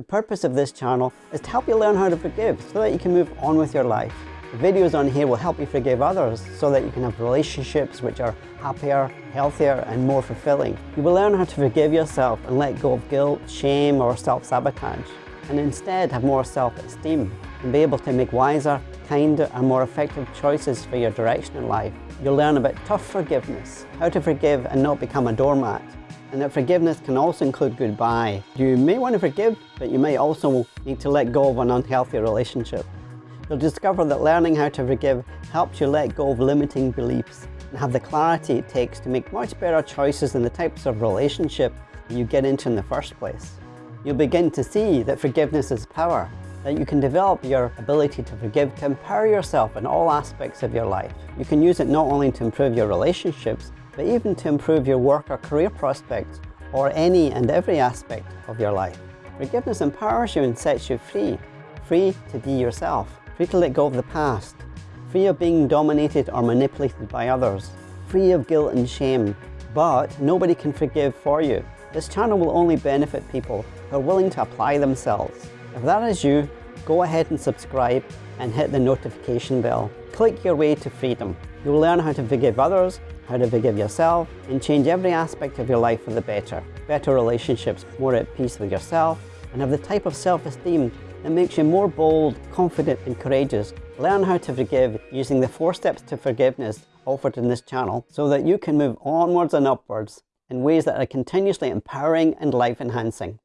The purpose of this channel is to help you learn how to forgive so that you can move on with your life. The videos on here will help you forgive others so that you can have relationships which are happier, healthier and more fulfilling. You will learn how to forgive yourself and let go of guilt, shame or self-sabotage and instead have more self-esteem and be able to make wiser, kinder and more effective choices for your direction in life. You'll learn about tough forgiveness, how to forgive and not become a doormat, and that forgiveness can also include goodbye. You may want to forgive, but you may also need to let go of an unhealthy relationship. You'll discover that learning how to forgive helps you let go of limiting beliefs and have the clarity it takes to make much better choices in the types of relationship you get into in the first place. You'll begin to see that forgiveness is power, that you can develop your ability to forgive to empower yourself in all aspects of your life. You can use it not only to improve your relationships, but even to improve your work or career prospects, or any and every aspect of your life. Forgiveness empowers you and sets you free, free to be yourself, free to let go of the past, free of being dominated or manipulated by others, free of guilt and shame. But nobody can forgive for you. This channel will only benefit people who are willing to apply themselves. If that is you, go ahead and subscribe and hit the notification bell. Click your way to freedom. You'll learn how to forgive others, how to forgive yourself, and change every aspect of your life for the better. Better relationships, more at peace with yourself, and have the type of self-esteem that makes you more bold, confident and courageous. Learn how to forgive using the four steps to forgiveness offered in this channel so that you can move onwards and upwards in ways that are continuously empowering and life enhancing.